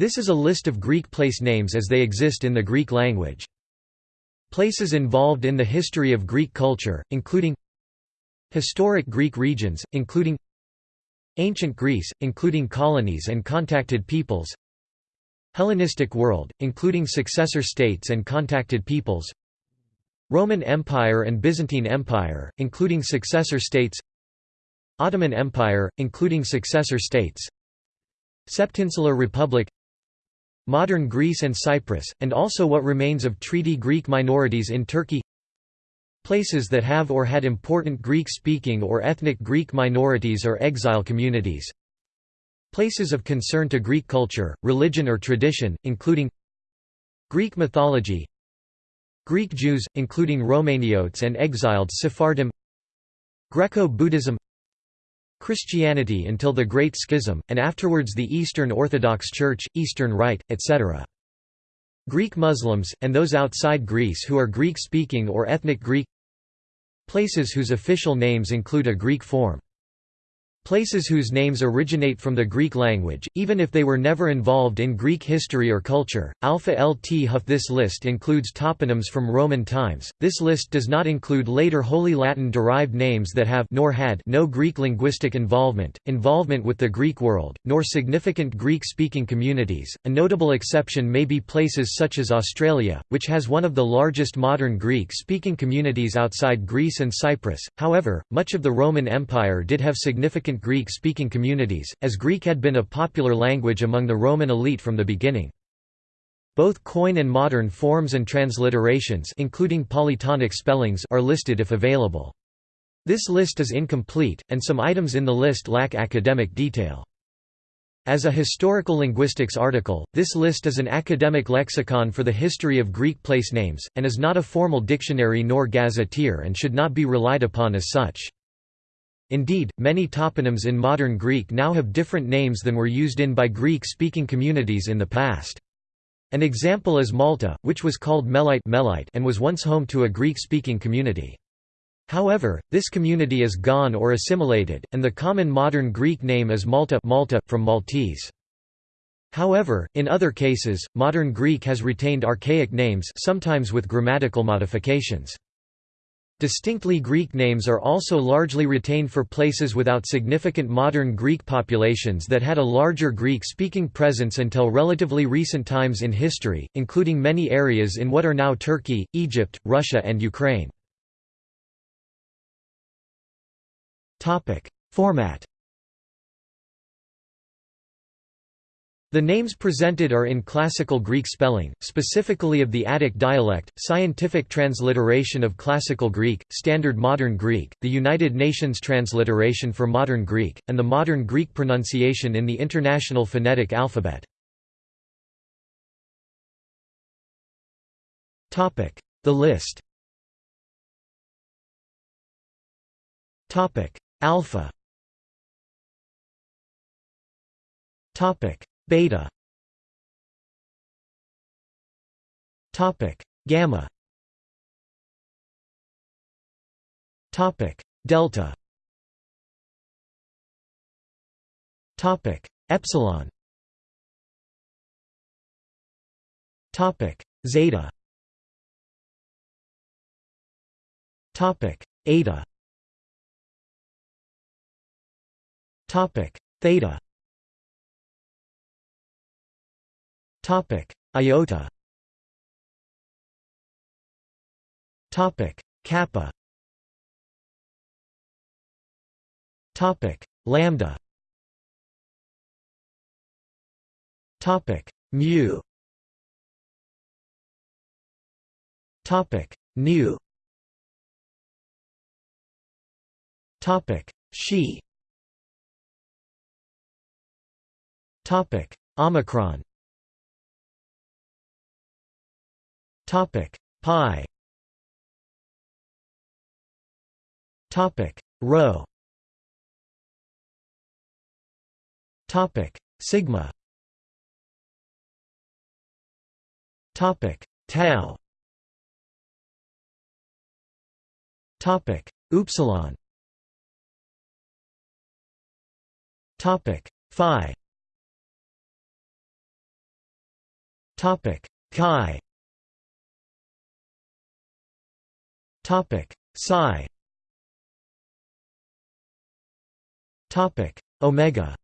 This is a list of Greek place names as they exist in the Greek language. Places involved in the history of Greek culture, including Historic Greek regions, including Ancient Greece, including colonies and contacted peoples Hellenistic world, including successor states and contacted peoples Roman Empire and Byzantine Empire, including successor states Ottoman Empire, including successor states Septinsular Republic Modern Greece and Cyprus, and also what remains of Treaty Greek minorities in Turkey. Places that have or had important Greek-speaking or ethnic Greek minorities or exile communities. Places of concern to Greek culture, religion or tradition, including Greek mythology Greek Jews, including Romaniotes and exiled Sephardim Greco-Buddhism Christianity until the Great Schism, and afterwards the Eastern Orthodox Church, Eastern Rite, etc. Greek Muslims, and those outside Greece who are Greek-speaking or ethnic Greek Places whose official names include a Greek form Places whose names originate from the Greek language, even if they were never involved in Greek history or culture. Alpha Lt Huff This list includes toponyms from Roman times. This list does not include later wholly Latin derived names that have nor had no Greek linguistic involvement, involvement with the Greek world, nor significant Greek speaking communities. A notable exception may be places such as Australia, which has one of the largest modern Greek speaking communities outside Greece and Cyprus. However, much of the Roman Empire did have significant significant Greek-speaking communities, as Greek had been a popular language among the Roman elite from the beginning. Both Koine and modern forms and transliterations including polytonic spellings are listed if available. This list is incomplete, and some items in the list lack academic detail. As a historical linguistics article, this list is an academic lexicon for the history of Greek place names, and is not a formal dictionary nor gazetteer and should not be relied upon as such. Indeed, many toponyms in modern Greek now have different names than were used in by Greek-speaking communities in the past. An example is Malta, which was called Melite, Melite and was once home to a Greek-speaking community. However, this community is gone or assimilated, and the common modern Greek name is Malta, Malta from Maltese. However, in other cases, modern Greek has retained archaic names sometimes with grammatical modifications. Distinctly Greek names are also largely retained for places without significant modern Greek populations that had a larger Greek-speaking presence until relatively recent times in history, including many areas in what are now Turkey, Egypt, Russia and Ukraine. Format The names presented are in Classical Greek spelling, specifically of the Attic dialect, scientific transliteration of Classical Greek, Standard Modern Greek, the United Nations transliteration for Modern Greek, and the Modern Greek pronunciation in the International Phonetic Alphabet. The list. Alpha beta. Topic. Gamma. Topic. Delta. Topic. Epsilon. Topic. Zeta. Topic. Eta. Topic. Theta Topic: Iota. Topic: Kappa. Topic: Lambda. Topic: Mu. Topic: Nu. Topic: Xi. Topic: Omicron. Topic. Pi. Topic. Rho. Topic. Sigma. Topic. Tau. Topic. Upsilon. Topic. Phi. Topic. Chi. Topic Psi. Topic Omega.